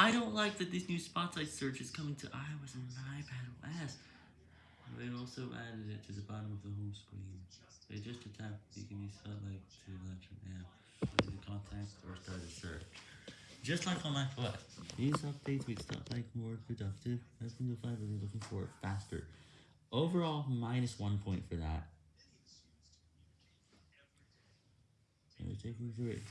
I don't like that these new Spotlight search is coming to iOS and iPadOS. They also added it to the bottom of the home screen. They just a tap, you can use Spotlight to launch an app, the contact, or start a search. Just like on macOS, these updates make Spotlight more productive, helping you find what you're looking for faster. Overall, minus one point for that. Taking through it,